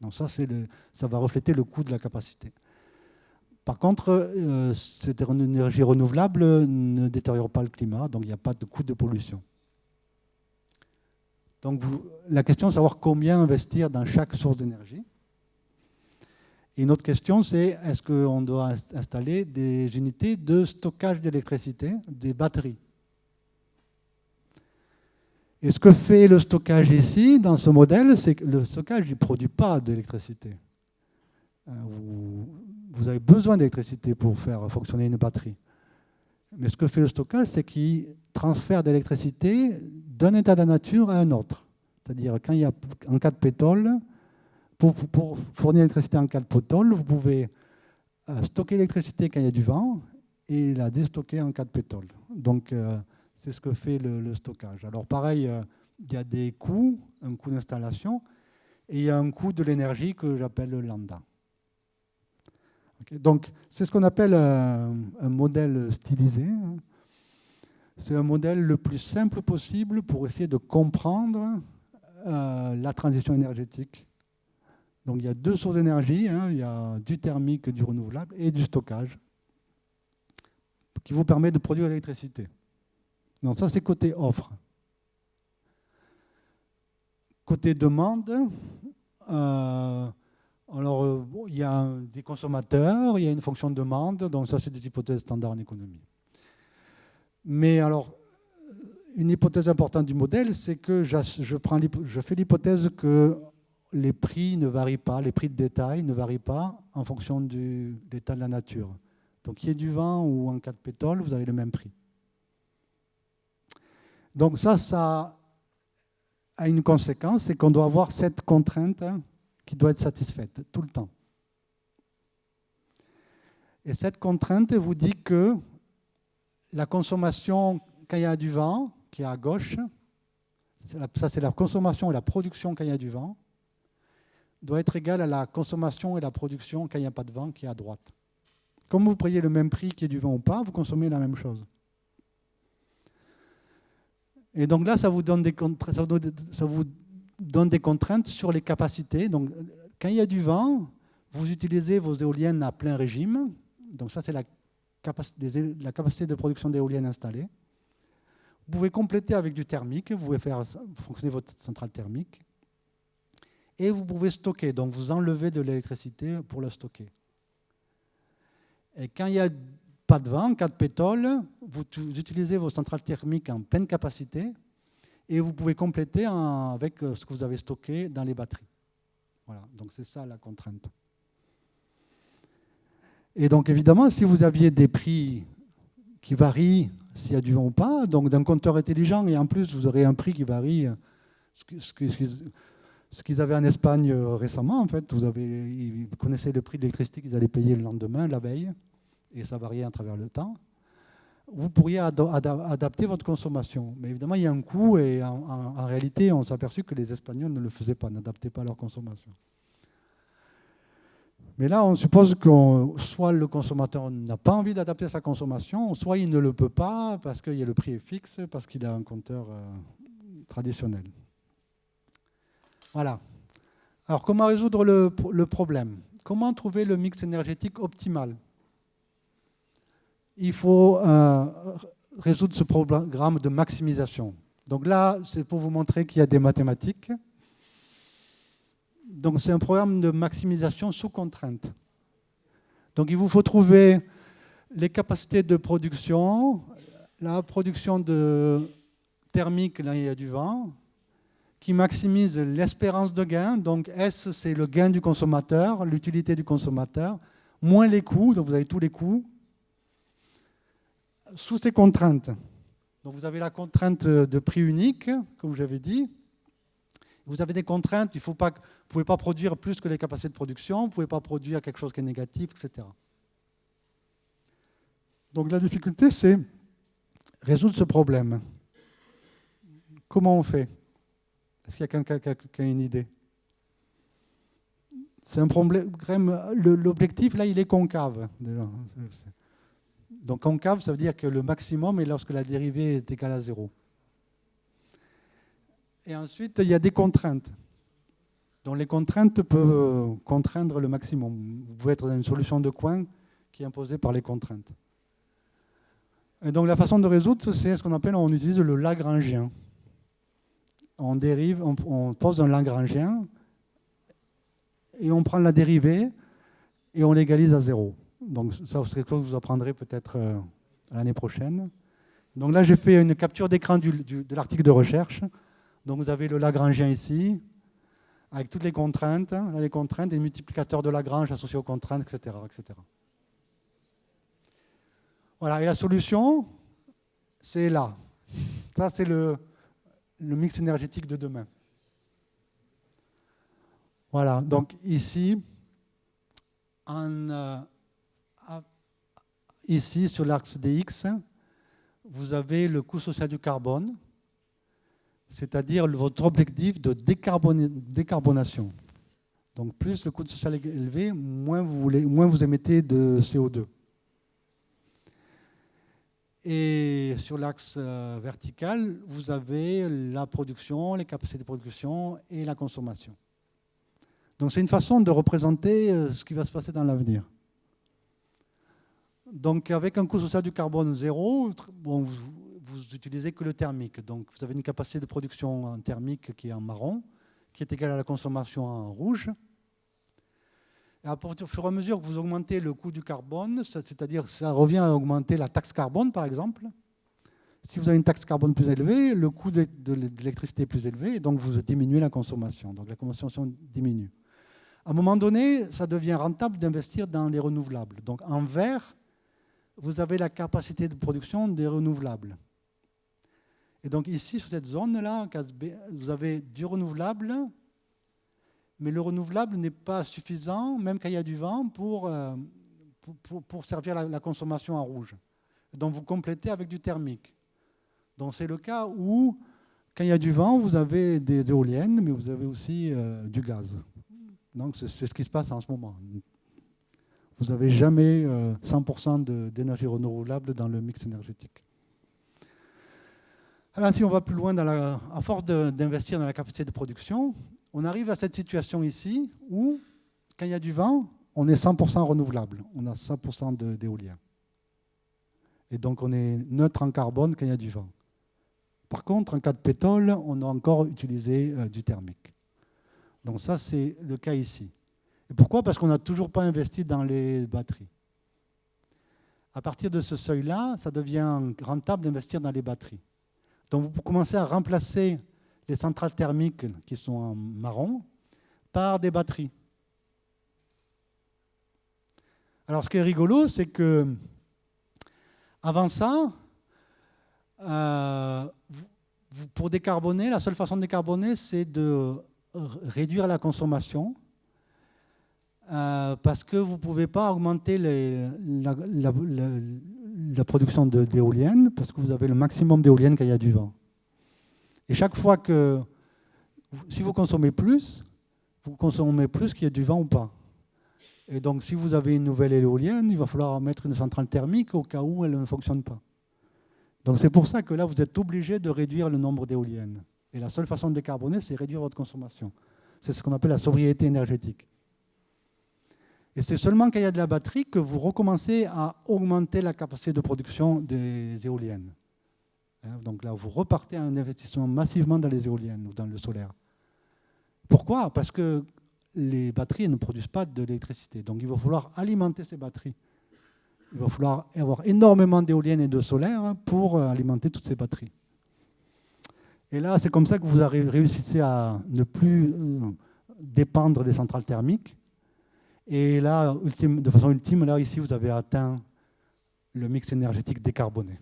Donc ça, le, ça va refléter le coût de la capacité. Par contre, euh, cette énergie renouvelable ne détériore pas le climat, donc il n'y a pas de coût de pollution. Donc la question est de savoir combien investir dans chaque source d'énergie une autre question, c'est est-ce qu'on doit installer des unités de stockage d'électricité, des batteries? Et ce que fait le stockage ici, dans ce modèle, c'est que le stockage ne produit pas d'électricité. Euh, vous, avez besoin d'électricité pour faire fonctionner une batterie. Mais ce que fait le stockage, c'est qu'il transfère d'électricité d'un état de la nature à un autre. C'est-à-dire, quand il y a, cas de pétrole, pour, fournir l'électricité en cas de pétrole, vous pouvez euh, stocker l'électricité quand il y a du vent et la déstocker en cas de pétrole. Donc, euh, c'est ce que fait le, stockage. Alors, pareil, euh, il y a des coûts, un coût d'installation, et il y a un coût de l'énergie que j'appelle le Donc, c'est ce qu'on appelle un, modèle stylisé. C'est un modèle le plus simple possible pour essayer de comprendre euh, la transition énergétique. Donc, il y a deux sources d'énergie. Hein. il y a du thermique, du renouvelable et du stockage qui vous permet de produire l'électricité. Donc, ça, c'est côté offre. Côté demande, euh, alors, euh, il y a des consommateurs, il y a une fonction de demande, donc ça, c'est des hypothèses standards en économie. Mais alors, une hypothèse importante du modèle, c'est que je fais l'hypothèse que les prix ne varient pas, les prix de détail ne varient pas en fonction de l'état de la nature. Donc, qu'il y ait du vent ou en cas de pétrole, vous avez le même prix. Donc ça, ça a une conséquence, c'est qu'on doit avoir cette contrainte qui doit être satisfaite tout le temps. Et cette contrainte vous dit que la consommation, quand il y a du vent, qui est à gauche, ça c'est la consommation et la production quand il y a du vent, doit être égale à la consommation et la production quand il n'y a pas de vent, qui est à droite. Comme vous payez le même prix qu'il y ait du vent ou pas, vous consommez la même chose. Et donc là, ça vous donne des, ça vous donne des contraintes sur les capacités. Donc, quand il y a du vent, vous utilisez vos éoliennes à plein régime. Donc ça, c'est la, capacité de production d'éoliennes installées. Vous pouvez compléter avec du thermique. Vous pouvez faire fonctionner votre centrale thermique. Et vous pouvez stocker. Donc vous enlevez de l'électricité pour la stocker. Et quand il n'y a pas de vent, cas de pétrole, vous utilisez vos centrales thermiques en pleine capacité et vous pouvez compléter avec euh, ce que vous avez stocké dans les batteries. Voilà, donc c'est ça la contrainte. Et donc évidemment, si vous aviez des prix qui varient s'il y a du vent ou pas, donc d'un compteur intelligent, et en plus vous aurez un prix qui varie, ce qu'ils avaient en Espagne euh, récemment, en fait, vous, avez, ils connaissaient le prix de l'électricité qu'ils allaient payer le lendemain, la veille, et ça variait à travers le temps vous pourriez adapter votre consommation. Mais évidemment, il y a un coût et en, réalité, on s'est aperçu que les Espagnols ne le faisaient pas, n'adaptaient pas leur consommation. Mais là, on suppose que soit le consommateur n'a pas envie d'adapter sa consommation, soit il ne le peut pas parce que le prix est fixe, parce qu'il a un compteur euh, traditionnel. Voilà. Alors, comment résoudre le problème? Comment trouver le mix énergétique optimal? Il faut euh, résoudre ce programme de maximisation. Donc là, c'est pour vous montrer qu'il y a des mathématiques. Donc c'est un programme de maximisation sous contrainte. Donc il vous faut trouver les capacités de production, la production thermique, là il y a du vent, qui maximise l'espérance de gain. Donc S, c'est le gain du consommateur, l'utilité du consommateur, moins les coûts, donc vous avez tous les coûts, sous ces contraintes. Donc vous avez la contrainte de prix unique, comme j'avais dit. Vous avez des contraintes, il faut vous ne pouvez pas produire plus que les capacités de production, vous ne pouvez pas produire quelque chose qui est négatif, etc. Donc la difficulté, c'est résoudre ce problème. Comment on fait? Est-ce qu'il y a quelqu'un qui a une idée? C'est un problème. L'objectif, là, il est concave. Donc concave, ça veut dire que le maximum est lorsque la dérivée est égale à zéro. Et ensuite, il y a des contraintes. Donc les contraintes peuvent contraindre le maximum. Vous pouvez être dans une solution de coin qui est imposée par les contraintes. Et donc la façon de résoudre, c'est ce qu'on appelle, on utilise le Lagrangien. On dérive, on, pose un Lagrangien et on prend la dérivée et on l'égalise à zéro. Donc ça, c'est quelque chose que vous apprendrez peut-être euh, l'année prochaine. Donc là, j'ai fait une capture d'écran de l'article de recherche. Donc vous avez le Lagrangien ici, avec toutes les contraintes, les contraintes, les multiplicateurs de Lagrange associés aux contraintes, etc. etc. Voilà, et la solution, c'est là. Ça, c'est le, le mix énergétique de demain. Voilà, donc ici, en, euh, Ici, sur l'axe DX, vous avez le coût social du carbone, c'est-à-dire votre objectif de décarbonation. Donc plus le coût social est élevé, moins vous, moins vous émettez de CO2. Et sur l'axe euh, vertical, vous avez la production, les capacités de production et la consommation. Donc c'est une façon de représenter euh, ce qui va se passer dans l'avenir. Donc avec un coût social du carbone zéro, vous, vous utilisez que le thermique. Donc vous avez une capacité de production en thermique qui est en marron, qui est égale à la consommation en rouge. Et au fur et à mesure que vous augmentez le coût du carbone, c'est-à-dire ça revient à augmenter la taxe carbone par exemple, si vous avez une taxe carbone plus élevée, le coût de, l'électricité est plus élevé, et donc vous diminuez la consommation. Donc la consommation diminue. À un moment donné, ça devient rentable d'investir dans les renouvelables. Donc en vert, vous avez la capacité de production des renouvelables. Et donc ici, sur cette zone-là, vous avez du renouvelable, mais le renouvelable n'est pas suffisant, même quand il y a du vent, pour, euh, servir la, consommation en rouge. Donc vous complétez avec du thermique. Donc c'est le cas où, quand il y a du vent, vous avez des éoliennes, mais vous avez aussi euh, du gaz. Donc c'est ce qui se passe en ce moment. Vous n'avez jamais 100% euh, d'énergie renouvelable dans le mix énergétique. Alors si on va plus loin, dans la, à force d'investir dans la capacité de production, on arrive à cette situation ici où, quand il y a du vent, on est 100% renouvelable. On a 100% d'éolien. Et donc on est neutre en carbone quand il y a du vent. Par contre, en cas de pétrole, on a encore utilisé euh, du thermique. Donc ça, c'est le cas ici. Et pourquoi? Parce qu'on n'a toujours pas investi dans les batteries. À partir de ce seuil-là, ça devient rentable d'investir dans les batteries. Donc vous commencez à remplacer les centrales thermiques qui sont en marron par des batteries. Alors ce qui est rigolo, c'est que avant ça, euh, pour décarboner, la seule façon de décarboner, c'est de réduire la consommation euh, parce que vous ne pouvez pas augmenter la, production d'éoliennes parce que vous avez le maximum d'éoliennes quand il y a du vent. Et chaque fois que, si vous consommez plus, vous consommez plus qu'il y a du vent ou pas. Et donc si vous avez une nouvelle éolienne, il va falloir mettre une centrale thermique au cas où elle ne fonctionne pas. Donc c'est pour ça que là, vous êtes obligé de réduire le nombre d'éoliennes. Et la seule façon de décarboner, c'est réduire votre consommation. C'est ce qu'on appelle la sobriété énergétique. Et c'est seulement quand il y a de la batterie que vous recommencez à augmenter la capacité de production des éoliennes. Hein, donc là, vous repartez à un investissement massivement dans les éoliennes ou dans le solaire. Pourquoi? Parce que les batteries ne produisent pas d'électricité. Donc il va falloir alimenter ces batteries. Il va falloir avoir énormément d'éoliennes et de solaire pour alimenter toutes ces batteries. Et là, c'est comme ça que vous réussissez à ne plus euh, dépendre des centrales thermiques et là, de façon ultime, là, ici, vous avez atteint le mix énergétique décarboné.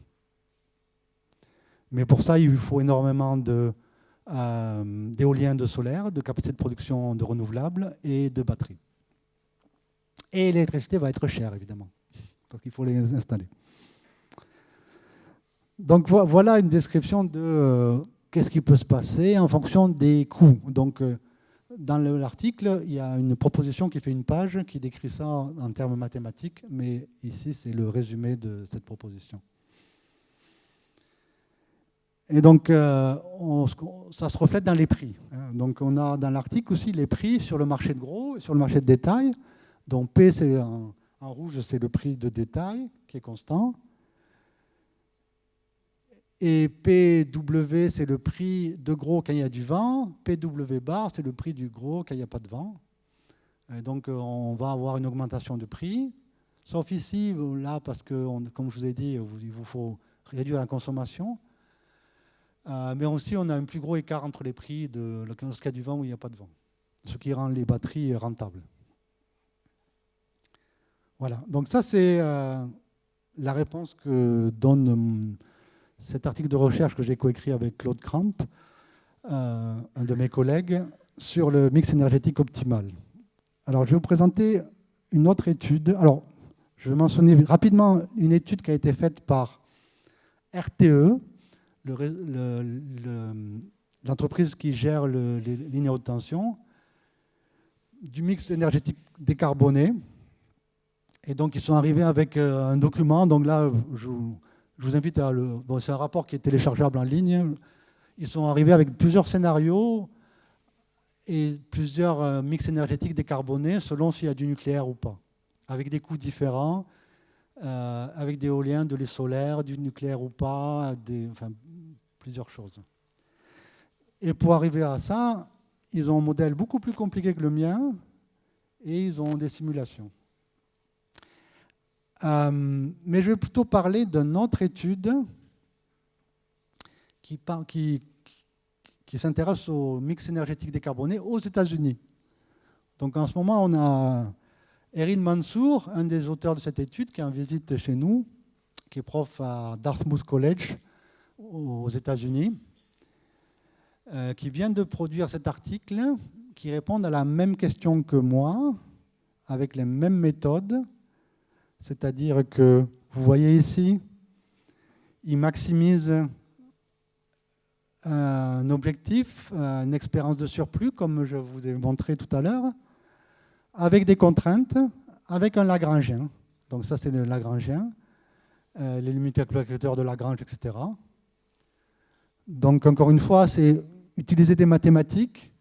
Mais pour ça, il faut énormément euh, d'éoliens de, solaire, de capacité de production de renouvelables et de batteries. Et l'électricité va être chère, évidemment, parce qu'il faut les installer. Donc voilà une description de euh, qu'est-ce qui peut se passer en fonction des coûts. Donc euh, dans l'article, il y a une proposition qui fait une page qui décrit ça en termes mathématiques, mais ici, c'est le résumé de cette proposition. Et donc, euh, ça se reflète dans les prix. Hein. Donc, on a dans l'article aussi les prix sur le marché de gros et sur le marché de détail. Donc, P, c'est en, en rouge, c'est le prix de détail qui est constant. Et PW, c'est le prix de gros quand il y a du vent. PW bar, c'est le prix du gros quand il n'y a pas de vent. donc, euh, on va avoir une augmentation de prix. Sauf ici, là, parce que, comme je vous ai dit, il vous faut réduire la consommation. Euh, mais aussi, on a un plus gros écart entre les prix de lorsqu'il y a du vent ou il n'y a pas de vent. Ce qui rend les batteries rentables. Voilà. Donc ça, c'est euh, la réponse que donne cet article de recherche que j'ai coécrit avec Claude Cramp, euh, un de mes collègues, sur le mix énergétique optimal. Alors, je vais vous présenter une autre étude. Alors, je vais mentionner rapidement une étude qui a été faite par RTE, l'entreprise qui gère les lignes à haute tension, du mix énergétique décarboné. Et donc, ils sont arrivés avec euh, un document. Donc là, je, vous invite à le. Bon, c'est un rapport qui est téléchargeable en ligne. Ils sont arrivés avec plusieurs scénarios et plusieurs euh, mix énergétiques décarbonés selon s'il y a du nucléaire ou pas, avec des coûts différents, euh, avec des éoliens, de l'eau solaire, du nucléaire ou pas, enfin, plusieurs choses. Et pour arriver à ça, ils ont un modèle beaucoup plus compliqué que le mien et ils ont des simulations. Euh, mais je vais plutôt parler d'une autre étude qui, s'intéresse au mix énergétique décarboné aux États-Unis. Donc en ce moment, on a Erin Mansour, un des auteurs de cette étude, qui est en visite chez nous, qui est prof à Dartmouth College aux États-Unis, euh, qui vient de produire cet article qui répond à la même question que moi, avec les mêmes méthodes, c'est-à-dire que, vous voyez ici, il maximise un objectif, une expérience de surplus, comme je vous ai montré tout à l'heure, avec des contraintes, avec un Lagrangien. Donc ça, c'est le Lagrangien, euh, les multiplicateurs de Lagrange, etc. Donc encore une fois, c'est utiliser des mathématiques,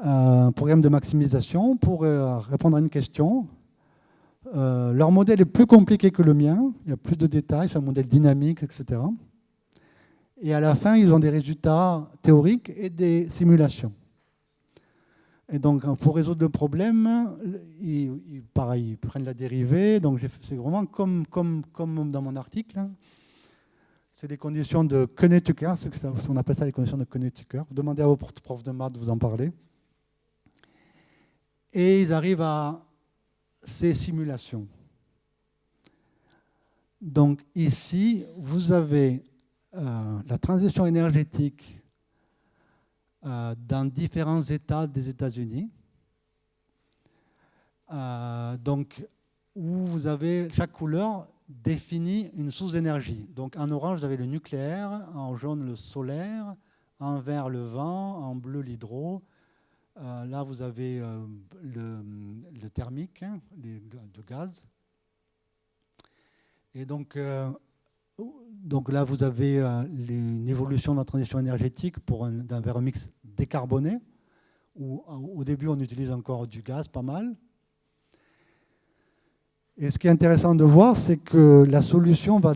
euh, un programme de maximisation pour euh, répondre à une question. Leur modèle est plus compliqué que le mien, il y a plus de détails, c'est un modèle dynamique, etc. Et à la fin, ils ont des résultats théoriques et des simulations. Et donc, pour résoudre le problème, ils, pareil, ils prennent la dérivée. Donc, c'est vraiment comme, comme, comme dans mon article. Hein. C'est des conditions de Koenig-Tucker, on appelle ça les conditions de Koenig-Tucker. Demandez à vos profs de maths de vous en parler. Et ils arrivent à ces simulations. Donc ici, vous avez euh, la transition énergétique euh, dans différents États des États-Unis. Euh, donc, où vous avez chaque couleur définit une source d'énergie. Donc, en orange, vous avez le nucléaire, en jaune, le solaire, en vert, le vent, en bleu, l'hydro. Là, vous avez le, thermique, hein, le, gaz. Et donc, donc là, vous avez euh, une évolution de la transition énergétique pour un, vers un mix décarboné, au début, on utilise encore du gaz, pas mal. Et ce qui est intéressant de voir, c'est que la solution va,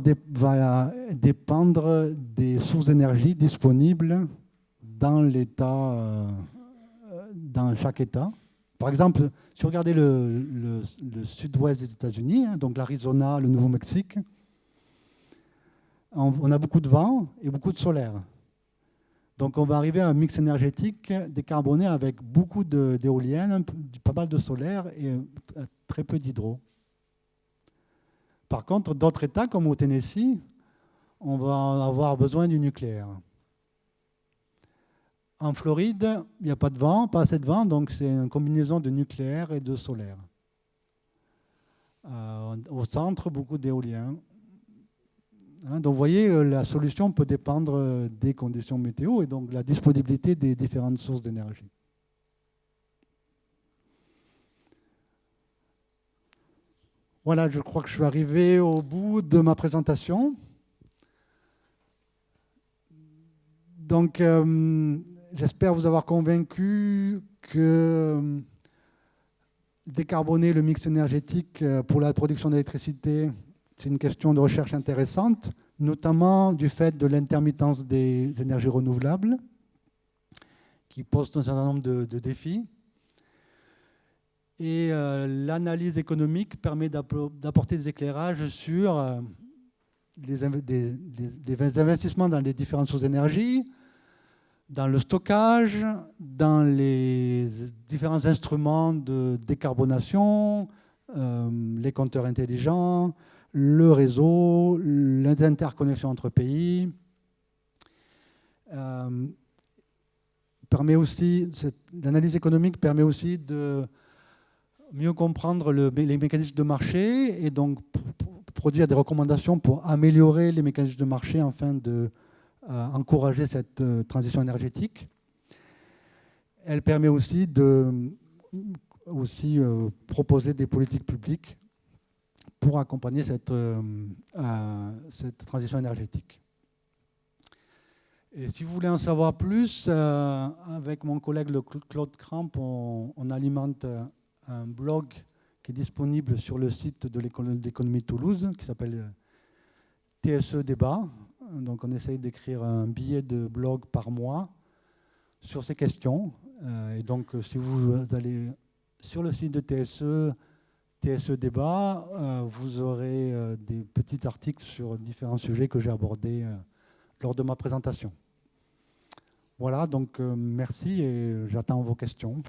dépendre des sources d'énergie disponibles dans l'État, euh, dans chaque État. Par exemple, si vous regardez le, sud-ouest des États-Unis, hein, donc l'Arizona, le Nouveau-Mexique, on a beaucoup de vent et beaucoup de solaire. Donc on va arriver à un mix énergétique décarboné avec beaucoup d'éoliennes, pas mal de solaire et euh, très peu d'hydro. Par contre, d'autres États, comme au Tennessee, on va avoir besoin du nucléaire. En Floride, il n'y a pas de vent, pas assez de vent, donc c'est une combinaison de nucléaire et de solaire. Euh, au centre, beaucoup d'éoliens. Hein, donc vous voyez, euh, la solution peut dépendre euh, des conditions météo et donc la disponibilité des différentes sources d'énergie. Voilà, je crois que je suis arrivé au bout de ma présentation. Donc, j'espère vous avoir convaincu que décarboner le mix énergétique pour la production d'électricité c'est une question de recherche intéressante, notamment du fait de l'intermittence des énergies renouvelables, qui pose un certain nombre de, défis. Et euh, l'analyse économique permet d'apporter des éclairages sur euh, les, investissements dans les différentes sources d'énergie, dans le stockage, dans les différents instruments de décarbonation, euh, les compteurs intelligents, le réseau, l'interconnexion entre pays. Euh, l'analyse économique permet aussi de mieux comprendre les mécanismes de marché et donc produire des recommandations pour améliorer les mécanismes de marché afin de euh, encourager cette euh, transition énergétique. Elle permet aussi de aussi proposer des politiques publiques pour accompagner cette, transition énergétique. Et si vous voulez en savoir plus, avec mon collègue Claude Cramp, on, on, alimente un blog qui est disponible sur le site de l'école d'économie Toulouse, qui s'appelle TSE Débat. Donc on essaye d'écrire un billet de blog par mois sur ces questions. Euh, et donc si vous allez sur le site de TSE, TSE Débat, euh, vous aurez euh, des petits articles sur différents sujets que j'ai abordés lors de ma présentation. Voilà, donc merci et j'attends vos questions.